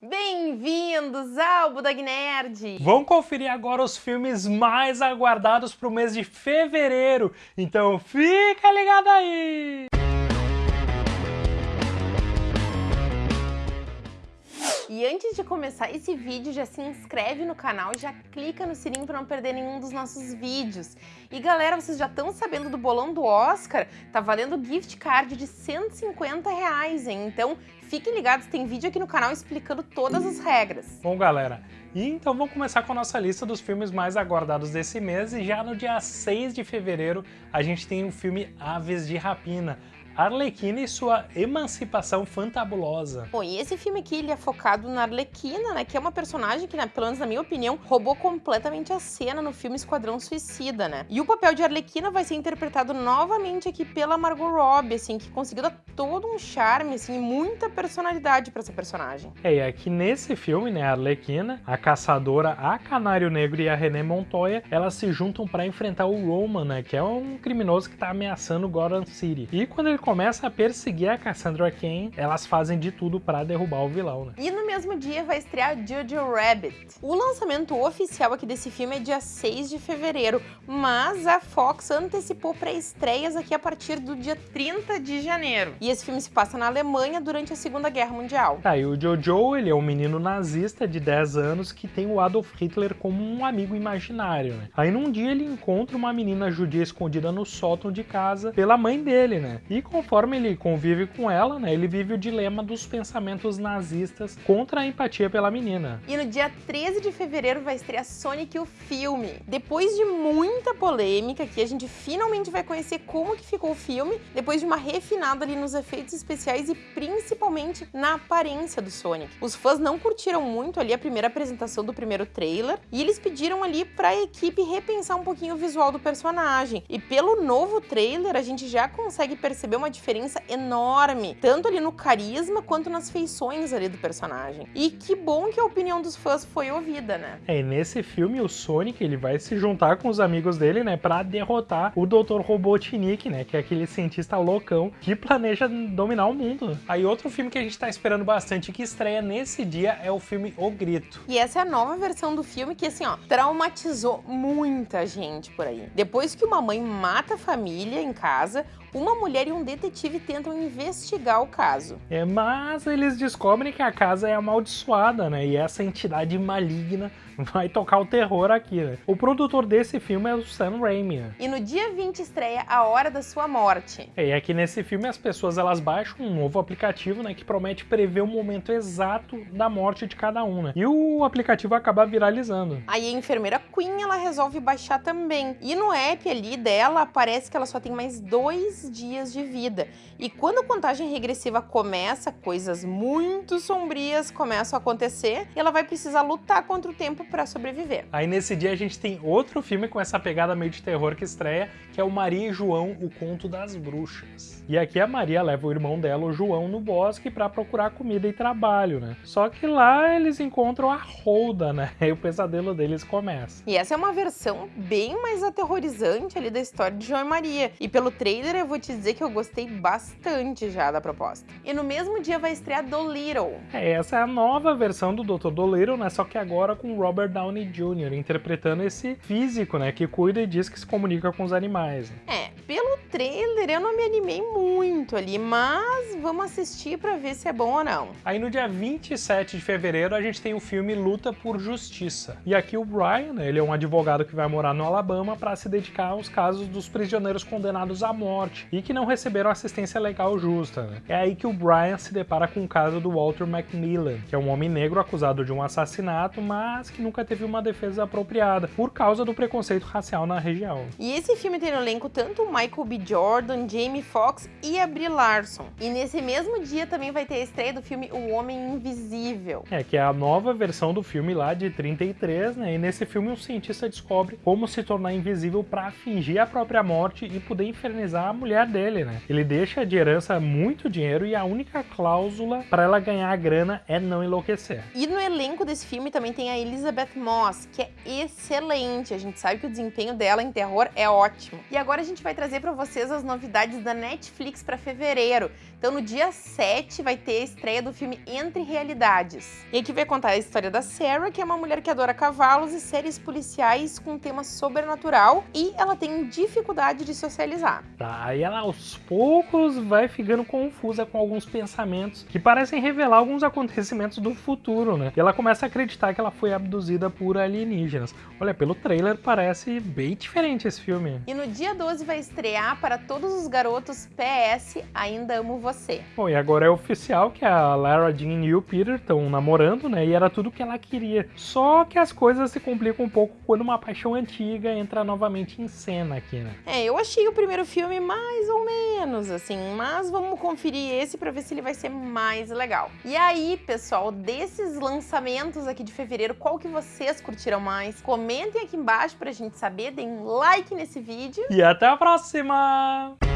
Bem-vindos ao Budag Nerd! Vamos conferir agora os filmes mais aguardados para o mês de fevereiro, então fica ligado aí! Antes de começar esse vídeo, já se inscreve no canal e já clica no sininho para não perder nenhum dos nossos vídeos. E galera, vocês já estão sabendo do bolão do Oscar? Tá valendo gift card de 150 reais, hein? Então fiquem ligados, tem vídeo aqui no canal explicando todas as regras. Bom galera, e então vamos começar com a nossa lista dos filmes mais aguardados desse mês e já no dia 6 de fevereiro a gente tem o filme Aves de Rapina, Arlequina e sua emancipação fantabulosa. Bom, e esse filme aqui ele é focado na Arlequina, né, que é uma personagem que, né, pelo menos na minha opinião, roubou completamente a cena no filme Esquadrão Suicida, né? E o papel de Arlequina vai ser interpretado novamente aqui pela Margot Robbie, assim, que conseguiu dar todo um charme, assim, e muita personalidade para essa personagem. É, e aqui nesse filme, né, a Arlequina, a caçadora, a Canário Negro e a René Montoya, elas se juntam para enfrentar o Roman, né, que é um criminoso que tá ameaçando Gotham City. E quando ele começa a perseguir a Cassandra Cain, elas fazem de tudo para derrubar o vilão, né? E no mesmo dia vai estrear Jojo Rabbit. O lançamento oficial aqui desse filme é dia 6 de fevereiro, mas a Fox antecipou pré-estreias aqui a partir do dia 30 de janeiro. E esse filme se passa na Alemanha durante a Segunda Guerra Mundial. Tá, e o Jojo, ele é um menino nazista de 10 anos que tem o Adolf Hitler como um amigo imaginário, né? Aí num dia ele encontra uma menina judia escondida no sótão de casa pela mãe dele, né? E conforme ele convive com ela, né, ele vive o dilema dos pensamentos nazistas contra a empatia pela menina. E no dia 13 de fevereiro vai estrear Sonic o filme. Depois de muita polêmica, que a gente finalmente vai conhecer como que ficou o filme, depois de uma refinada ali nos efeitos especiais e principalmente na aparência do Sonic. Os fãs não curtiram muito ali a primeira apresentação do primeiro trailer e eles pediram ali para a equipe repensar um pouquinho o visual do personagem. E pelo novo trailer a gente já consegue perceber uma diferença enorme, tanto ali no carisma quanto nas feições ali do personagem. E que bom que a opinião dos fãs foi ouvida, né? É, e nesse filme o Sonic ele vai se juntar com os amigos dele, né, para derrotar o Dr. Robotnik, né, que é aquele cientista loucão que planeja dominar o mundo. Aí outro filme que a gente tá esperando bastante que estreia nesse dia é o filme O Grito. E essa é a nova versão do filme que assim, ó, traumatizou muita gente por aí. Depois que uma mãe mata a família em casa, uma mulher e um detetive tentam investigar o caso. É, mas eles descobrem que a casa é amaldiçoada, né? E essa entidade maligna vai tocar o terror aqui, né? O produtor desse filme é o Sam Raimi. né? E no dia 20 estreia A Hora da Sua Morte. É, E aqui nesse filme as pessoas elas baixam um novo aplicativo, né, que promete prever o momento exato da morte de cada um, né? E o aplicativo acaba viralizando. Aí a enfermeira Queen, ela resolve baixar também. E no app ali dela, aparece que ela só tem mais dois dias de vida. E quando a contagem regressiva começa, coisas muito sombrias começam a acontecer e ela vai precisar lutar contra o tempo para sobreviver. Aí nesse dia a gente tem outro filme com essa pegada meio de terror que estreia, que é o Maria e João, o Conto das Bruxas. E aqui a Maria leva o irmão dela, o João, no bosque para procurar comida e trabalho, né? Só que lá eles encontram a Holda, né? E o pesadelo deles começa. E essa é uma versão bem mais aterrorizante ali da história de João e Maria. E pelo trailer vou te dizer que eu gostei bastante já da proposta. E no mesmo dia vai estrear Dolittle. É, essa é a nova versão do Dr. Dolittle, né? Só que agora com Robert Downey Jr. interpretando esse físico, né? Que cuida e diz que se comunica com os animais. né? É, trailer eu não me animei muito ali, mas vamos assistir pra ver se é bom ou não. Aí no dia 27 de fevereiro a gente tem o filme Luta por Justiça. E aqui o Brian, né, ele é um advogado que vai morar no Alabama para se dedicar aos casos dos prisioneiros condenados à morte e que não receberam assistência legal justa. né? É aí que o Brian se depara com o caso do Walter Macmillan, que é um homem negro acusado de um assassinato, mas que nunca teve uma defesa apropriada por causa do preconceito racial na região. E esse filme tem no elenco tanto o Michael B. Jordan, Jamie Foxx e a Brie Larson. E nesse mesmo dia também vai ter a estreia do filme O Homem Invisível. É, que é a nova versão do filme lá de 33, né? E nesse filme um cientista descobre como se tornar invisível para fingir a própria morte e poder infernizar a mulher mulher dele, né? Ele deixa de herança muito dinheiro e a única cláusula para ela ganhar a grana é não enlouquecer. E no elenco desse filme também tem a Elizabeth Moss, que é excelente. A gente sabe que o desempenho dela em terror é ótimo. E agora a gente vai trazer para vocês as novidades da Netflix para fevereiro. Então no dia 7 vai ter a estreia do filme Entre Realidades. E aqui vai contar a história da Sarah, que é uma mulher que adora cavalos e séries policiais com tema sobrenatural e ela tem dificuldade de socializar. Tá, e ela aos poucos vai ficando confusa com alguns pensamentos que parecem revelar alguns acontecimentos do futuro, né? E ela começa a acreditar que ela foi abduzida por alienígenas. Olha, pelo trailer parece bem diferente esse filme. E no dia 12 vai estrear para todos os garotos PS Ainda Amo Você. Bom, e agora é oficial que a Lara Jean e o Peter estão namorando, né? E era tudo que ela queria. Só que as coisas se complicam um pouco quando uma paixão antiga entra novamente em cena aqui, né? É, eu achei o primeiro filme mais ou menos, assim, mas vamos conferir esse para ver se ele vai ser mais legal. E aí, pessoal, desses lançamentos aqui de fevereiro, qual que vocês curtiram mais? Comentem aqui embaixo pra gente saber, deem um like nesse vídeo. E até a próxima! 啊